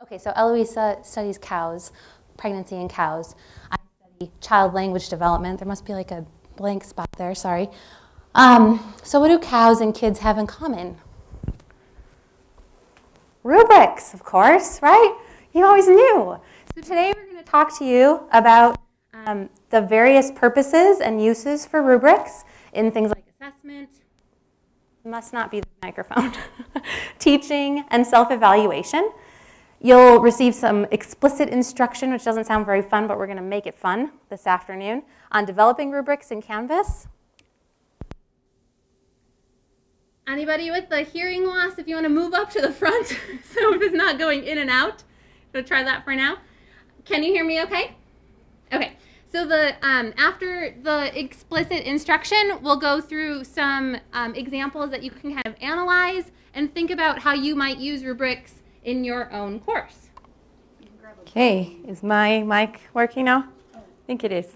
Okay, so Eloisa studies cows, pregnancy in cows. I study child language development. There must be like a blank spot there, sorry. Um, so what do cows and kids have in common? Rubrics, of course, right? You always knew. So today we're going to talk to you about um, the various purposes and uses for rubrics in things like assessment, must not be the microphone, teaching, and self-evaluation. You'll receive some explicit instruction, which doesn't sound very fun, but we're going to make it fun this afternoon, on developing rubrics in Canvas. Anybody with the hearing loss, if you want to move up to the front so it's not going in and out, so try that for now. Can you hear me okay? Okay. So the um, after the explicit instruction, we'll go through some um, examples that you can kind of analyze and think about how you might use rubrics in your own course. Okay, is my mic working now? I think it is.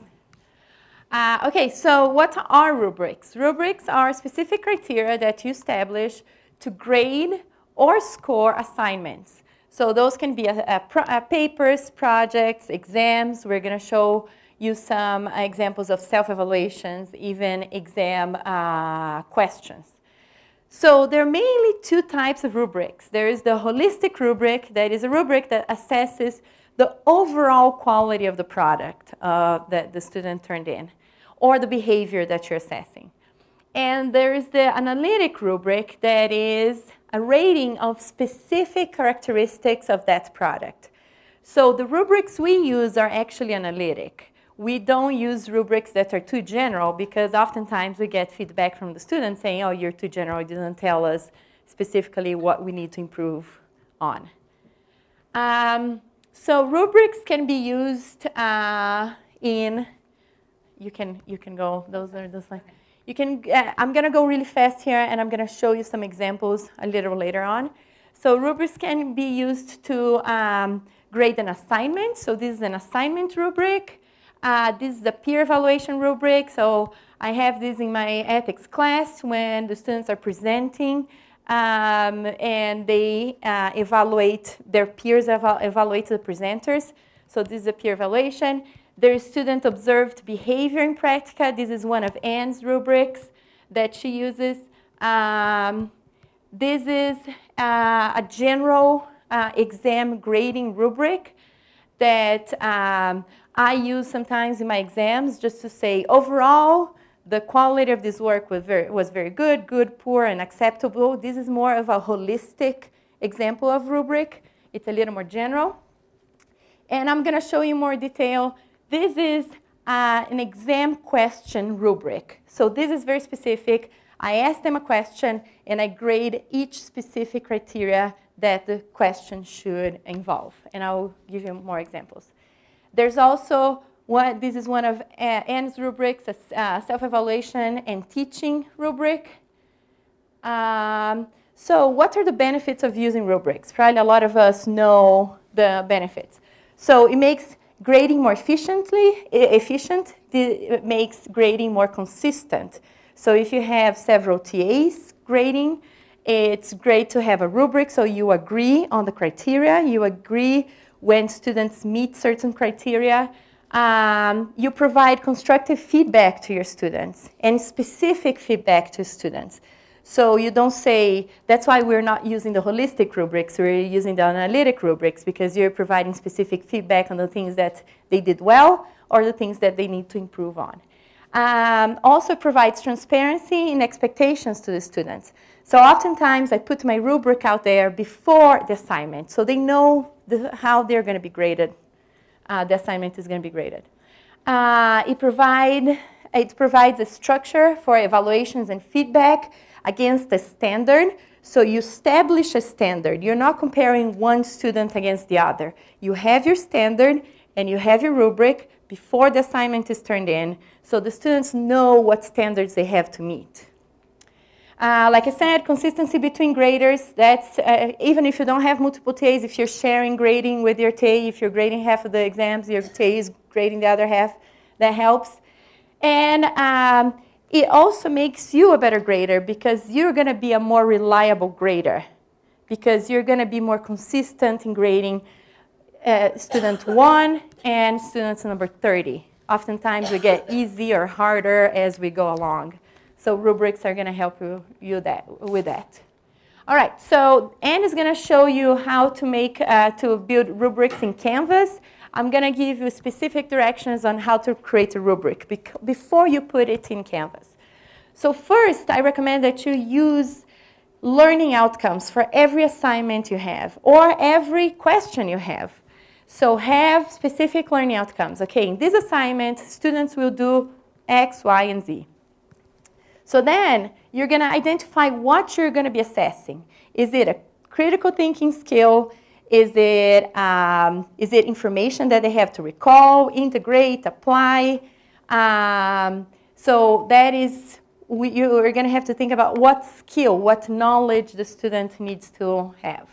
Uh, okay, so what are rubrics? Rubrics are specific criteria that you establish to grade or score assignments. So those can be a, a pro, a papers, projects, exams. We're going to show you some examples of self-evaluations, even exam uh, questions. So there are mainly two types of rubrics. There is the holistic rubric, that is a rubric that assesses the overall quality of the product uh, that the student turned in, or the behavior that you're assessing. And there is the analytic rubric that is a rating of specific characteristics of that product. So the rubrics we use are actually analytic we don't use rubrics that are too general because oftentimes we get feedback from the students saying, oh, you're too general, you didn't tell us specifically what we need to improve on. Um, so rubrics can be used uh, in, you can, you can go, those are the slides. You can, uh, I'm going to go really fast here and I'm going to show you some examples a little later on. So rubrics can be used to um, grade an assignment. So this is an assignment rubric. Uh, this is the peer evaluation rubric. So I have this in my ethics class when the students are presenting um, and they uh, evaluate, their peers eval evaluate the presenters. So this is a peer evaluation. There is student observed behavior in practica. This is one of Anne's rubrics that she uses. Um, this is uh, a general uh, exam grading rubric that um, I use sometimes in my exams just to say, overall, the quality of this work was very, was very good, good, poor, and acceptable. This is more of a holistic example of rubric. It's a little more general. And I'm going to show you more detail. This is uh, an exam question rubric. So this is very specific. I ask them a question, and I grade each specific criteria that the question should involve. And I'll give you more examples. There's also this is one of uh, Anne's rubrics, a uh, self-evaluation and teaching rubric. Um, so what are the benefits of using rubrics? Probably a lot of us know the benefits. So it makes grading more efficiently, efficient. It makes grading more consistent. So if you have several TAs grading, it's great to have a rubric so you agree on the criteria, you agree when students meet certain criteria. Um, you provide constructive feedback to your students and specific feedback to students. So you don't say, that's why we're not using the holistic rubrics, we're using the analytic rubrics because you're providing specific feedback on the things that they did well or the things that they need to improve on. Um, also provides transparency and expectations to the students. So oftentimes I put my rubric out there before the assignment so they know the, how they're going to be graded. Uh, the assignment is going to be graded. Uh, it, provide, it provides a structure for evaluations and feedback against a standard. So you establish a standard. You're not comparing one student against the other. You have your standard and you have your rubric before the assignment is turned in so the students know what standards they have to meet. Uh, like I said, consistency between graders, that's, uh, even if you don't have multiple TAs, if you're sharing grading with your TA, if you're grading half of the exams, your TA is grading the other half, that helps. And um, it also makes you a better grader because you're going to be a more reliable grader because you're going to be more consistent in grading uh, student one and students number 30. Oftentimes we get easier or harder as we go along. So rubrics are going to help you, you that, with that. All right, so Anne is going to show you how to make, uh, to build rubrics in Canvas. I'm going to give you specific directions on how to create a rubric before you put it in Canvas. So first, I recommend that you use learning outcomes for every assignment you have or every question you have. So have specific learning outcomes. Okay, in this assignment, students will do X, Y, and Z. So then you're going to identify what you're going to be assessing. Is it a critical thinking skill? Is it, um, is it information that they have to recall, integrate, apply? Um, so that is, we, you're going to have to think about what skill, what knowledge the student needs to have.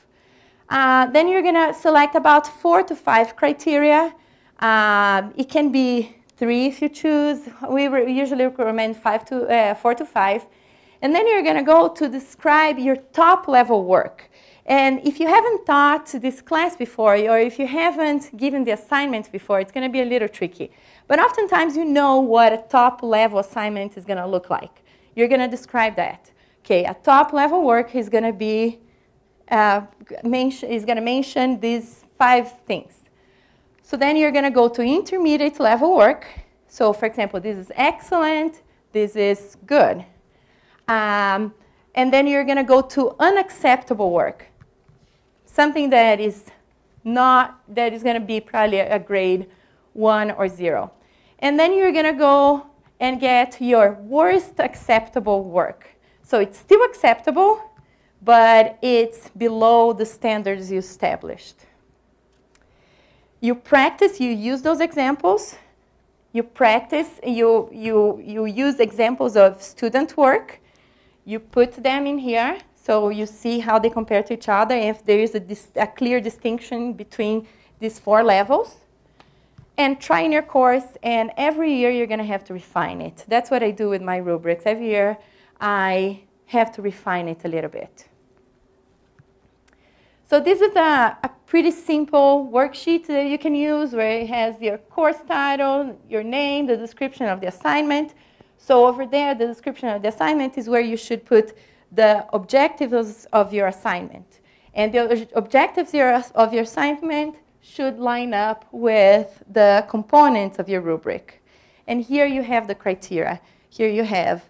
Uh, then you're going to select about four to five criteria. Uh, it can be three if you choose. We usually recommend five to, uh, four to five. And then you're going to go to describe your top level work. And if you haven't taught this class before, or if you haven't given the assignment before, it's going to be a little tricky. But oftentimes you know what a top level assignment is going to look like. You're going to describe that. Okay, a top level work is going to be uh, is going to mention these five things. So then you're going to go to intermediate level work. So for example, this is excellent, this is good. Um, and then you're going to go to unacceptable work something that is not, that is going to be probably a grade one or zero. And then you're going to go and get your worst acceptable work. So it's still acceptable, but it's below the standards you established. You practice, you use those examples. You practice, you, you, you use examples of student work. You put them in here. So you see how they compare to each other, if there is a, a clear distinction between these four levels. And try in your course, and every year you're going to have to refine it. That's what I do with my rubrics. Every year I have to refine it a little bit. So this is a, a, pretty simple worksheet that you can use where it has your course title, your name, the description of the assignment. So over there, the description of the assignment is where you should put the objectives of your assignment. And the objectives of your assignment should line up with the components of your rubric. And here you have the criteria. Here you have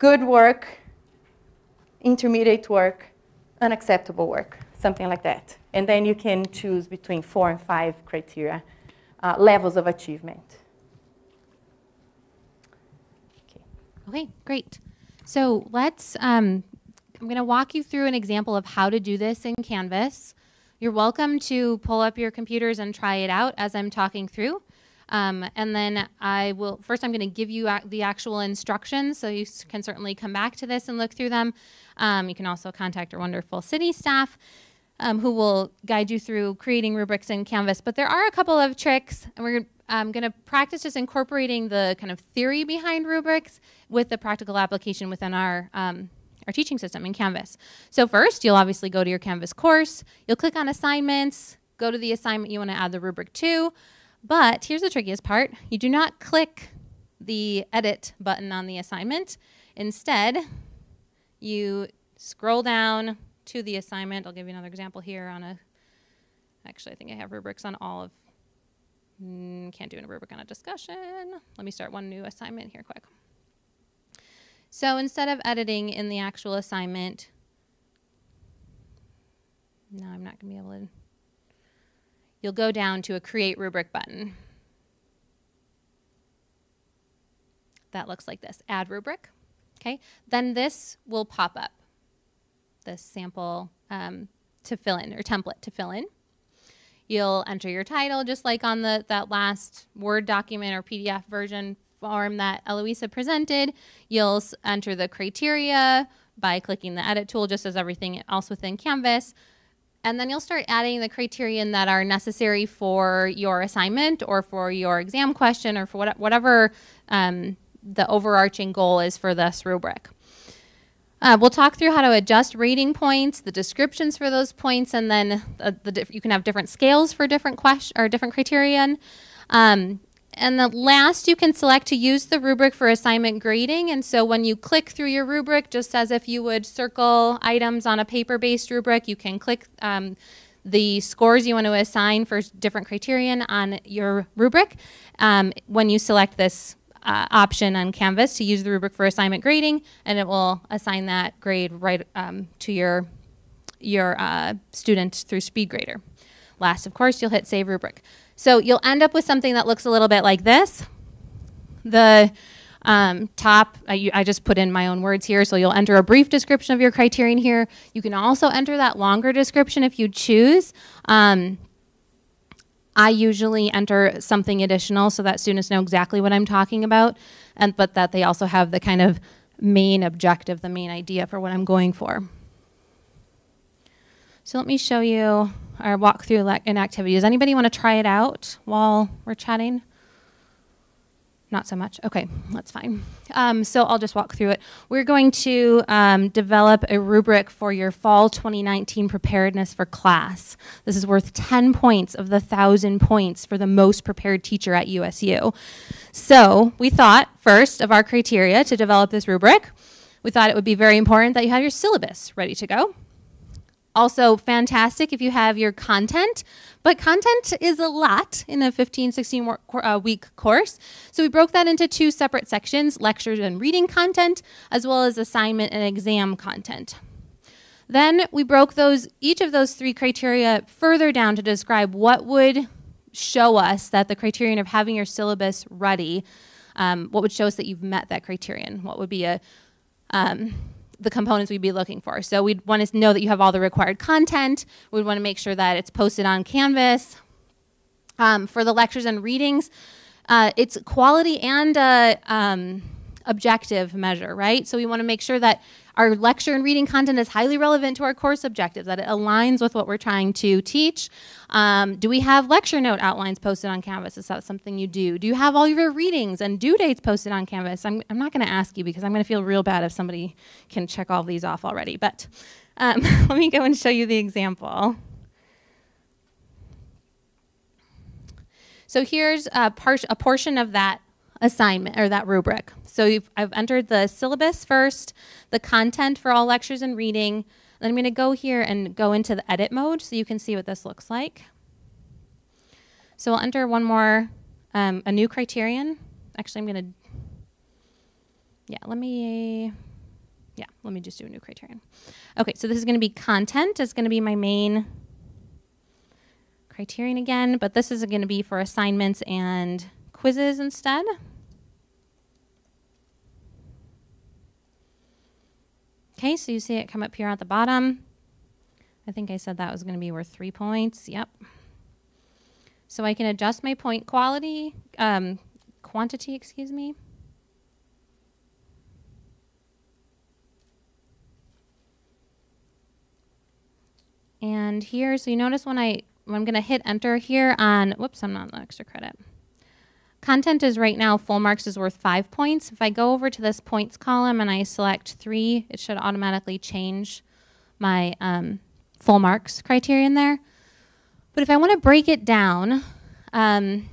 good work, intermediate work, unacceptable work, something like that. And then you can choose between four and five criteria, uh, levels of achievement. Okay, okay great. So let's, um, I'm going to walk you through an example of how to do this in Canvas. You're welcome to pull up your computers and try it out as I'm talking through. Um, and then I will, first I'm going to give you the actual instructions, so you can certainly come back to this and look through them. Um, you can also contact our wonderful CIDI staff um, who will guide you through creating rubrics in Canvas. But there are a couple of tricks, and we're I'm going to practice just incorporating the kind of theory behind rubrics with the practical application within our, um, our teaching system in Canvas. So first, you'll obviously go to your Canvas course. You'll click on assignments, go to the assignment you want to add the rubric to. But here's the trickiest part. You do not click the edit button on the assignment. Instead, you scroll down to the assignment. I'll give you another example here on a, actually I think I have rubrics on all of Mm, can't do a rubric on a discussion. Let me start one new assignment here quick. So instead of editing in the actual assignment, no, I'm not going to be able to. You'll go down to a create rubric button. That looks like this, add rubric. Okay, then this will pop up, this sample um, to fill in, or template to fill in. You'll enter your title just like on the that last Word document or PDF version form that Eloisa presented. You'll enter the criteria by clicking the edit tool just as everything else within Canvas. And then you'll start adding the criterion that are necessary for your assignment or for your exam question or for whatever um, the overarching goal is for this rubric. Uh, we'll talk through how to adjust rating points, the descriptions for those points, and then uh, the you can have different scales for different question or different criterion. Um, and the last, you can select to use the rubric for assignment grading. And so when you click through your rubric, just as if you would circle items on a paper-based rubric, you can click um, the scores you want to assign for different criterion on your rubric. Um, when you select this uh, option on Canvas to use the rubric for assignment grading, and it will assign that grade right um, to your, your uh, student through SpeedGrader. Last, of course, you'll hit Save Rubric. So you'll end up with something that looks a little bit like this. The um, top, I, I, just put in my own words here, so you'll enter a brief description of your criterion here. You can also enter that longer description if you choose. Um, I usually enter something additional so that students know exactly what I'm talking about, and but that they also have the kind of main objective, the main idea for what I'm going for. So let me show you or walk through an activity. Does anybody want to try it out while we're chatting? Not so much. Okay, that's fine. Um, so I'll just walk through it. We're going to um, develop a rubric for your fall 2019 preparedness for class. This is worth 10 points of the 1,000 points for the most prepared teacher at USU. So we thought first of our criteria to develop this rubric. We thought it would be very important that you have your syllabus ready to go. Also fantastic if you have your content, but content is a lot in a 15, 16 uh, week course. So we broke that into two separate sections, lectures and reading content, as well as assignment and exam content. Then we broke those each of those three criteria further down to describe what would show us that the criterion of having your syllabus ready, um, what would show us that you've met that criterion? What would be a um, the components we'd be looking for. So we'd want to know that you have all the required content. We'd want to make sure that it's posted on Canvas. Um, for the lectures and readings, uh, it's quality and uh, um, objective measure, right? So we want to make sure that our lecture and reading content is highly relevant to our course objectives, that it aligns with what we're trying to teach. Um, do we have lecture note outlines posted on Canvas? Is that something you do? Do you have all your readings and due dates posted on Canvas? I'm, I'm not going to ask you because I'm going to feel real bad if somebody can check all these off already. But um, let me go and show you the example. So here's a, a portion of that assignment or that rubric. So I've entered the syllabus first, the content for all lectures and reading. Then I'm going to go here and go into the edit mode so you can see what this looks like. So I'll enter one more, um, a new criterion. Actually, I'm going to, yeah, let me, yeah, let me just do a new criterion. Okay, so this is going to be content. It's going to be my main criterion again, but this is going to be for assignments and quizzes instead. Okay, so you see it come up here at the bottom. I think I said that was going to be worth three points. Yep. So I can adjust my point quality, um, quantity, excuse me. And here, so you notice when I, when I'm going to hit enter here on, whoops, I'm not on the extra credit. Content is right now, full marks is worth five points. If I go over to this points column and I select three, it should automatically change my um, full marks criterion there. But if I want to break it down, um,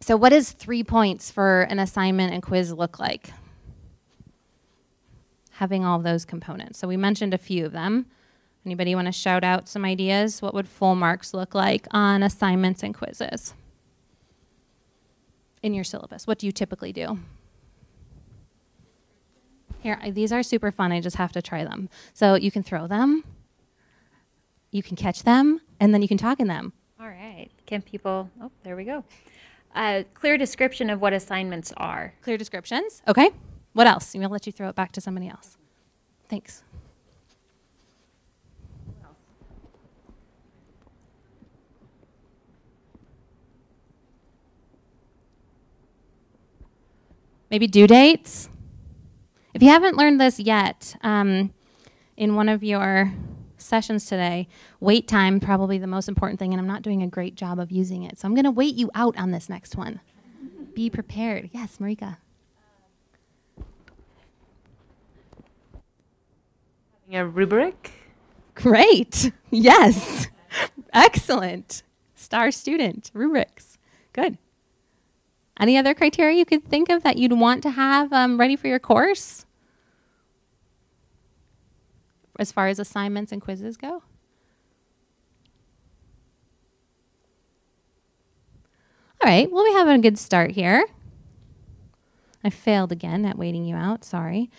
so what does three points for an assignment and quiz look like? Having all those components. So we mentioned a few of them. Anybody want to shout out some ideas? What would full marks look like on assignments and quizzes? In your syllabus? What do you typically do? Here, these are super fun. I just have to try them. So you can throw them, you can catch them, and then you can talk in them. All right. Can people, oh, there we go. A clear description of what assignments are. Clear descriptions. Okay. What else? I'm going to let you throw it back to somebody else. Thanks. Maybe due dates. If you haven't learned this yet, um, in one of your sessions today, wait time probably the most important thing, and I'm not doing a great job of using it. So I'm going to wait you out on this next one. Be prepared. Yes, Marika. A rubric? Great. Yes. Excellent. Star student. Rubrics. Good. Any other criteria you could think of that you'd want to have um, ready for your course? As far as assignments and quizzes go? All right, well, we have a good start here. I failed again at waiting you out, sorry.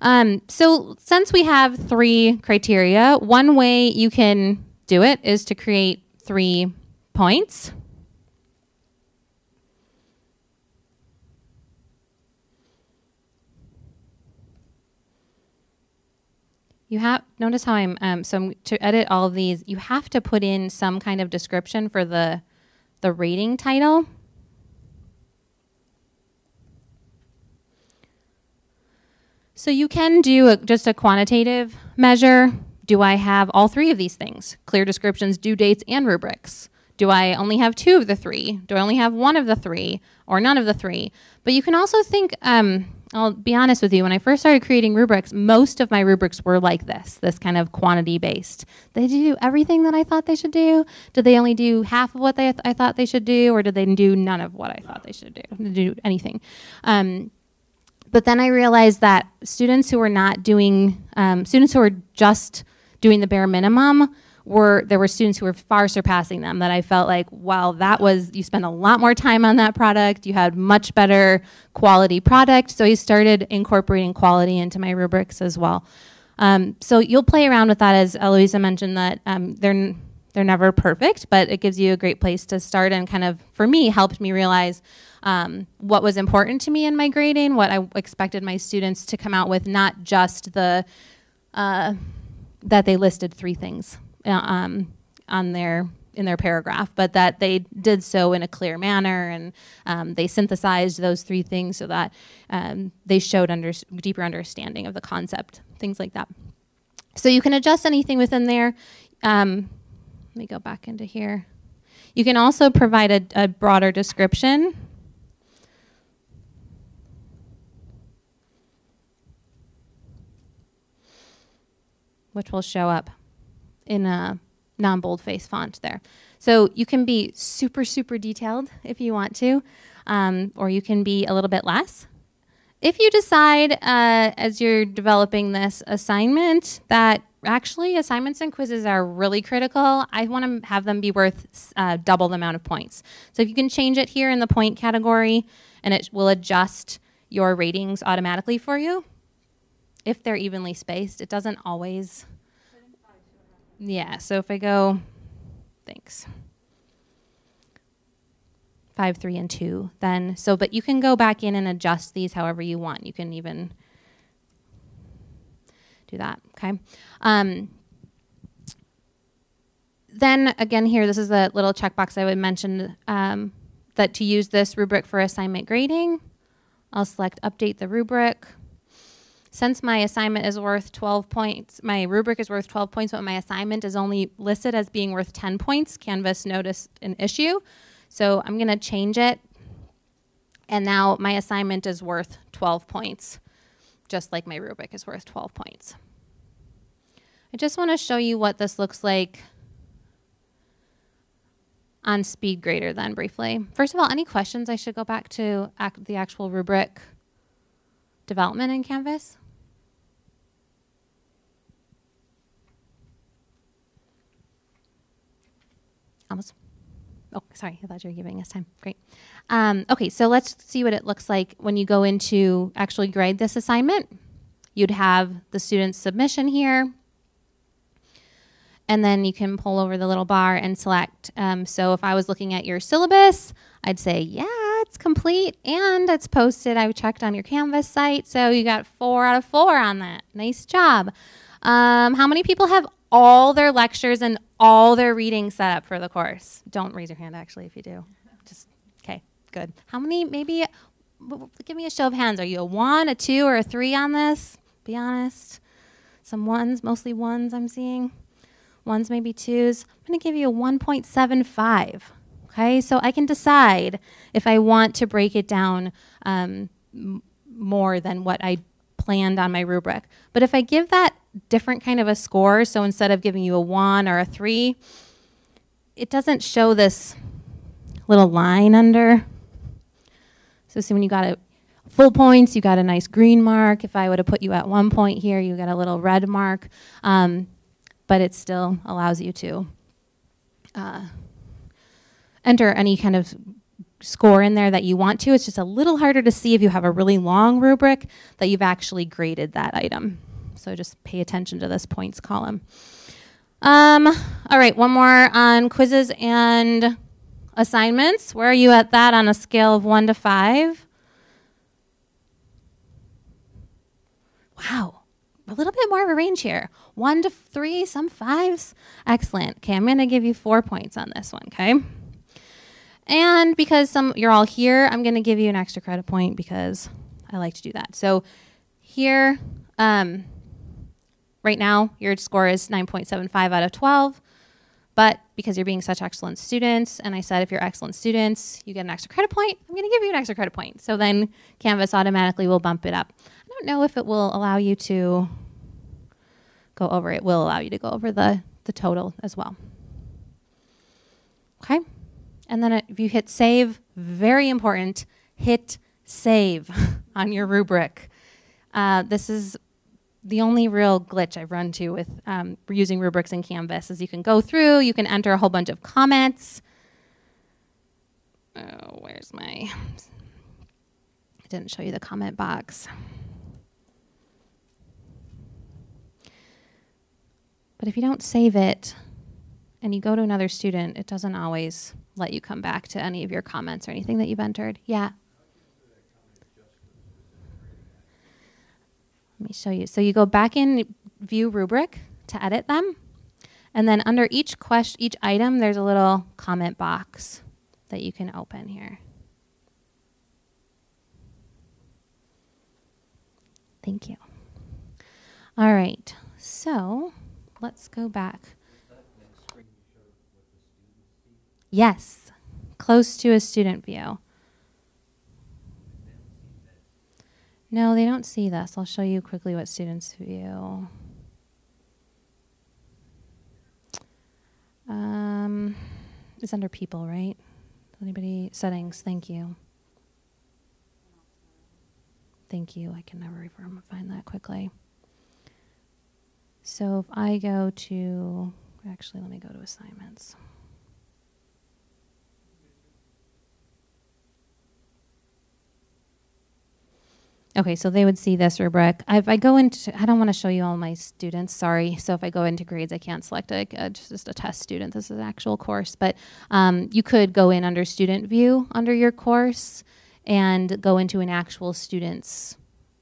Um, so since we have three criteria, one way you can do it is to create three points. You have notice how I'm um, so to edit all these. You have to put in some kind of description for the the rating title. So you can do a, just a quantitative measure. Do I have all three of these things? Clear descriptions, due dates, and rubrics. Do I only have two of the three? Do I only have one of the three? Or none of the three? But you can also think, um, I'll be honest with you, when I first started creating rubrics, most of my rubrics were like this, this kind of quantity based. They do everything that I thought they should do? Did they only do half of what they th- I thought they should do? Or did they do none of what I thought they should do? Do anything? Um, but then I realized that students who were not doing, um, students who were just doing the bare minimum were, there were students who were far surpassing them that I felt like, wow, that was, you spent a lot more time on that product, you had much better quality product. So I started incorporating quality into my rubrics as well. Um, so you'll play around with that as Eloisa mentioned that um, they're, they're never perfect, but it gives you a great place to start and kind of, for me, helped me realize um, what was important to me in my grading, what I expected my students to come out with, not just the uh, that they listed three things um, on their in their paragraph, but that they did so in a clear manner and um, they synthesized those three things so that um, they showed under, deeper understanding of the concept, things like that. So you can adjust anything within there. Um, let me go back into here. You can also provide a, a broader description which will show up in a non-boldface font there. So you can be super, super detailed if you want to, um, or you can be a little bit less. If you decide uh, as you're developing this assignment that actually assignments and quizzes are really critical, I want to have them be worth uh, double the amount of points. So if you can change it here in the point category and it will adjust your ratings automatically for you, if they're evenly spaced. It doesn't always. Yeah, so if I go, thanks. Five, three, and two, then, so, but you can go back in and adjust these however you want. You can even do that, okay? Um, then again here, this is a little checkbox I would mention um, that to use this rubric for assignment grading, I'll select update the rubric since my assignment is worth 12 points, my rubric is worth 12 points, but my assignment is only listed as being worth 10 points, Canvas noticed an issue. So I'm going to change it. And now my assignment is worth 12 points, just like my rubric is worth 12 points. I just want to show you what this looks like on SpeedGrader then briefly. First of all, any questions I should go back to ac the actual rubric development in Canvas? Almost. Oh, sorry, I thought you were giving us time. Great. Um, okay, so let's see what it looks like when you go into actually grade this assignment. You'd have the student's submission here, and then you can pull over the little bar and select. Um, so if I was looking at your syllabus, I'd say, yeah, it's complete and it's posted. I checked on your Canvas site, so you got four out of four on that. Nice job. Um, how many people have all their lectures and all their reading set up for the course? Don't raise your hand, actually, if you do. Just, okay, good. How many, maybe, give me a show of hands. Are you a one, a two, or a three on this? Be honest. Some ones, mostly ones I'm seeing. Ones, maybe twos. I'm going to give you a 1.75. Okay, so I can decide if I want to break it down um, more than what I planned on my rubric. But if I give that different kind of a score. So instead of giving you a one or a three, it doesn't show this little line under. So see when you got a full points, you got a nice green mark. If I would have put you at one point here, you got a little red mark. Um, but it still allows you to uh, enter any kind of score in there that you want to. It's just a little harder to see if you have a really long rubric that you've actually graded that item. So just pay attention to this points column. Um, all right, one more on quizzes and assignments. Where are you at that on a scale of one to five? Wow, a little bit more of a range here. One to three, some fives. Excellent. Okay, I'm to give you four points on this one, okay? And because some you're all here, I'm going to give you an extra credit point because I like to do that. So here, um, right now, your score is 9.75 out of 12. But because you're being such excellent students, and I said if you're excellent students, you get an extra credit point, I'm going to give you an extra credit point. So then Canvas automatically will bump it up. I don't know if it will allow you to go over. It will allow you to go over the, the total as well. Okay? And then if you hit save, very important, hit save on your rubric. Uh, this is the only real glitch I've run to with um, using rubrics in Canvas is you can go through, you can enter a whole bunch of comments. Oh, where's my, I didn't show you the comment box. But if you don't save it and you go to another student, it doesn't always let you come back to any of your comments or anything that you've entered. Yeah. Me show you. So you go back in view rubric to edit them. And then under each question, each item, there's a little comment box that you can open here. Thank you. All right. So let's go back. Yes, close to a student view. No, they don't see this. I'll show you quickly what students view. Um, it's under people, right? Anybody settings? Thank you. Thank you. I can never find that quickly. So if I go to, actually, let me go to assignments. Okay, so they would see this rubric. If I go into, I don't want to show you all my students, sorry. So if I go into grades, I can't select a, a just a test student. This is an actual course, but um, you could go in under student view under your course and go into an actual student's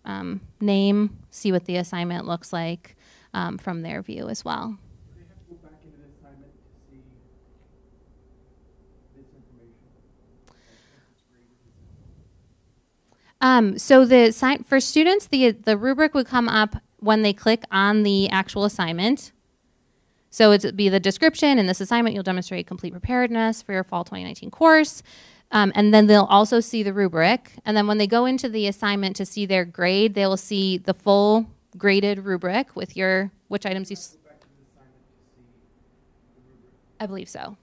um, name, see what the assignment looks like um, from their view as well. Um, so the sign for students, the the rubric would come up when they click on the actual assignment. So it'd be the description in this assignment. You'll demonstrate complete preparedness for your fall 2019 course. Um, and then they'll also see the rubric. And then when they go into the assignment to see their grade, they will see the full graded rubric with your which items you. I believe so.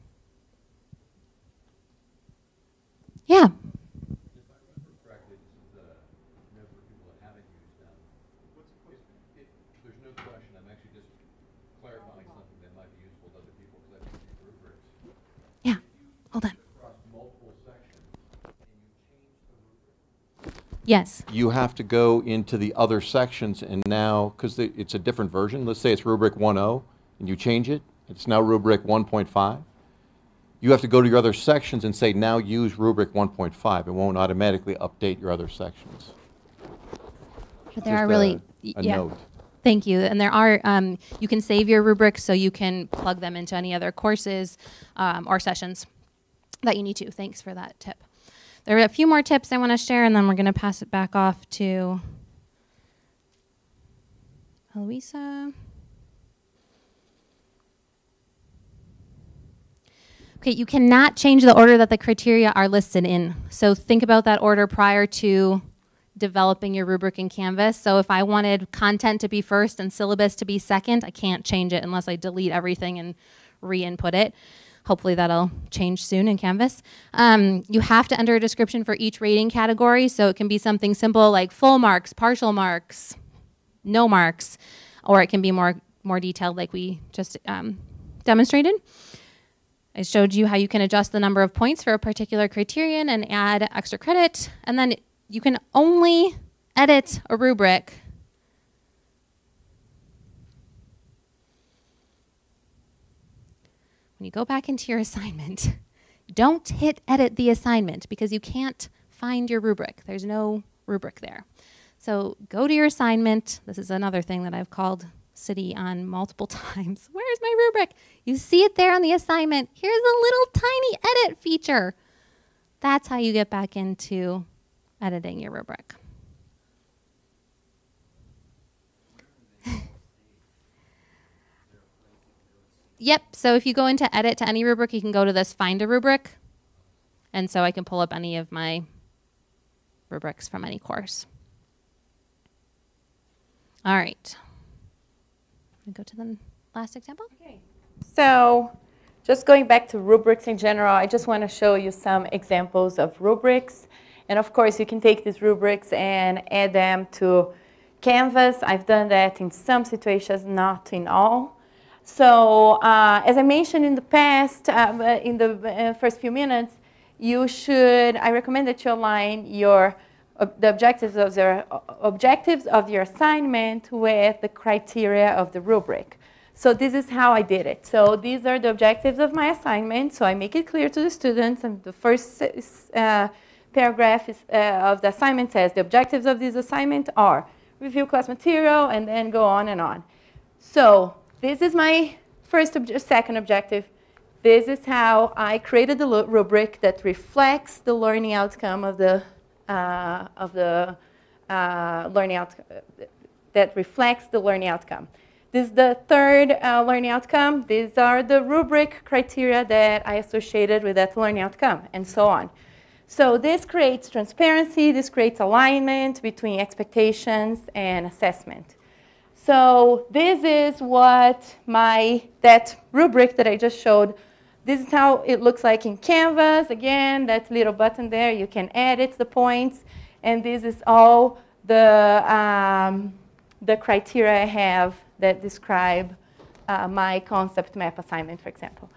Yeah. Hold on. Yes. You have to go into the other sections and now, because it's a different version, let's say it's rubric 1.0 and you change it, it's now rubric 1.5. You have to go to your other sections and say, now use rubric 1.5. It won't automatically update your other sections. But there are really, a, a yeah. note. Thank you. And there are, um, you can save your rubrics so you can plug them into any other courses um, or sessions that you need to. Thanks for that tip. There are a few more tips I want to share, and then we're going to pass it back off to Eloisa. Okay, you cannot change the order that the criteria are listed in. So think about that order prior to developing your rubric in Canvas. So if I wanted content to be first and syllabus to be second, I can't change it unless I delete everything and re-input it. Hopefully that'll change soon in Canvas. Um, you have to enter a description for each rating category, so it can be something simple like full marks, partial marks, no marks, or it can be more more detailed like we just um, demonstrated. I showed you how you can adjust the number of points for a particular criterion and add extra credit. And then you can only edit a rubric when you go back into your assignment. Don't hit edit the assignment because you can't find your rubric. There's no rubric there. So go to your assignment. This is another thing that I've called CIDI on multiple times. Where's my rubric? You see it there on the assignment. Here's a little tiny edit feature. That's how you get back into editing your rubric. yep, so if you go into edit to any rubric, you can go to this find a rubric. And so I can pull up any of my rubrics from any course. All right. Go to the last example. Okay. So just going back to rubrics in general, I just want to show you some examples of rubrics. And of course, you can take these rubrics and add them to Canvas. I've done that in some situations, not in all. So uh, as I mentioned in the past, uh, in the uh, first few minutes, you should, I recommend that you align your the objectives of your objectives of your assignment with the criteria of the rubric. So this is how I did it. So these are the objectives of my assignment. So I make it clear to the students. And the first uh, paragraph is, uh, of the assignment says the objectives of this assignment are review class material and then go on and on. So this is my first ob second objective. This is how I created the rubric that reflects the learning outcome of the uh, of the uh, learning outcome that reflects the learning outcome. This is the third uh, learning outcome. These are the rubric criteria that I associated with that learning outcome, and so on. So this creates transparency, this creates alignment between expectations and assessment. So this is what my, that rubric that I just showed this is how it looks like in Canvas. Again, that little button there, you can edit the points. And this is all the, um, the criteria I have that describe uh, my concept map assignment, for example.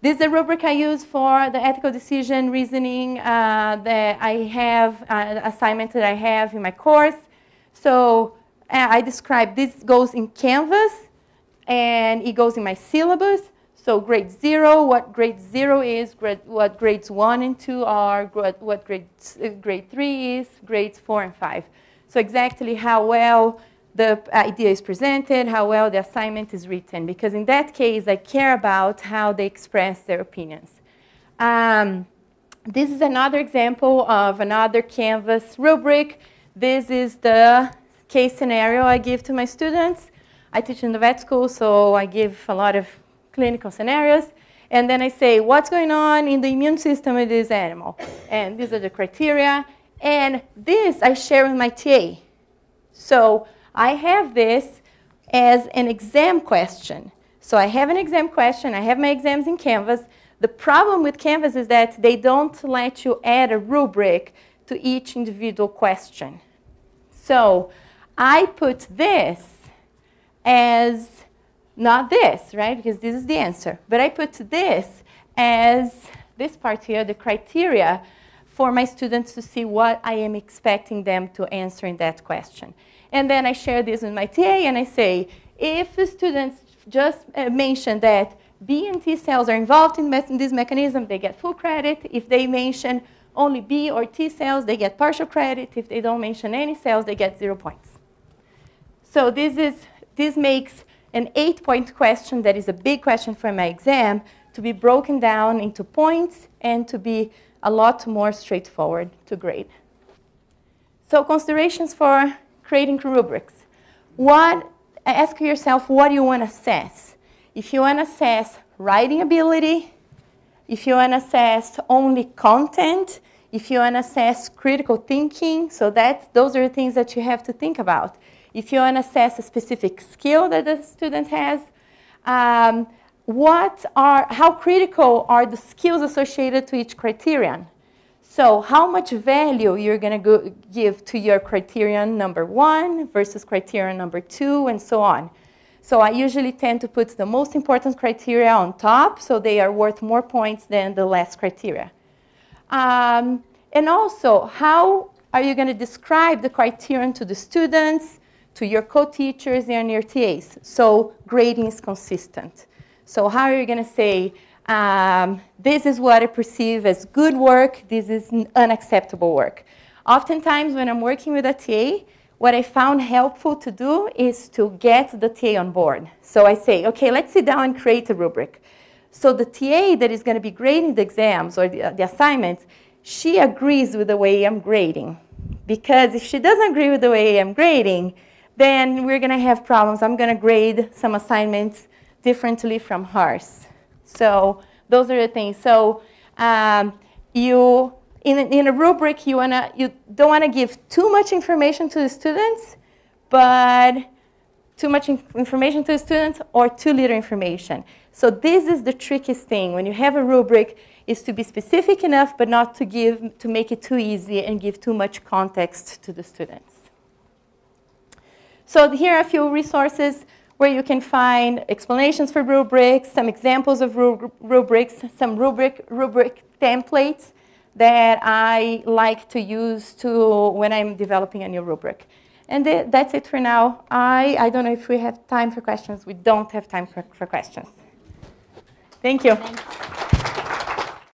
This is the rubric I use for the ethical decision reasoning uh, that I have, uh, assignment that I have in my course. So uh, I describe this goes in Canvas and it goes in my syllabus. So grade zero, what grade zero is, grade, what grades one and two are, what grade, uh, grade three is, grades four and five. So exactly how well the idea is presented, how well the assignment is written, because in that case, I care about how they express their opinions. Um, this is another example of another Canvas rubric. This is the case scenario I give to my students. I teach in the vet school, so I give a lot of clinical scenarios. And then I say, what's going on in the immune system of this animal? And these are the criteria. And this I share with my TA. So I have this as an exam question. So I have an exam question. I have my exams in Canvas. The problem with Canvas is that they don't let you add a rubric to each individual question. So I put this as not this, right? Because this is the answer. But I put this as this part here, the criteria for my students to see what I am expecting them to answer in that question. And then I share this with my TA and I say, if the students just uh, mention that B and T cells are involved in, in this mechanism, they get full credit. If they mention only B or T cells, they get partial credit. If they don't mention any cells, they get zero points. So this, is, this makes an eight-point question that is a big question for my exam to be broken down into points and to be a lot more straightforward to grade. So considerations for creating rubrics. What, ask yourself, what you want to assess? If you want to assess writing ability, if you want to assess only content, If you want to assess critical thinking, so that's, those are the things that you have to think about. If you want to assess a specific skill that the student has, um, what are, how critical are the skills associated to each criterion? So how much value you're going to give to your criterion number one versus criterion number two and so on. So I usually tend to put the most important criteria on top, so they are worth more points than the last criteria. Um, and also, how are you going to describe the criterion to the students, to your co-teachers, and your TAs? So grading is consistent. So how are you going to say, um, this is what I perceive as good work, this is unacceptable work? Oftentimes, when I'm working with a TA, what I found helpful to do is to get the TA on board. So I say, okay, let's sit down and create a rubric. So the TA that is going to be grading the exams or the, the assignments, she agrees with the way I'm grading. Because if she doesn't agree with the way I'm grading, then we're going to have problems. I'm going to grade some assignments differently from hers. So those are the things. So um, you in a, in a rubric, you, wanna, you don't want to give too much information to the students, but too much information to the students or too little information. So this is the trickiest thing. When you have a rubric, is to be specific enough, but not to, give, to make it too easy and give too much context to the students. So here are a few resources where you can find explanations for rubrics, some examples of rubrics, some rubric, rubric templates that I like to use to when I'm developing a new rubric. And th that's it for now. I, I don't know if we have time for questions. We don't have time for, for questions. Thank you.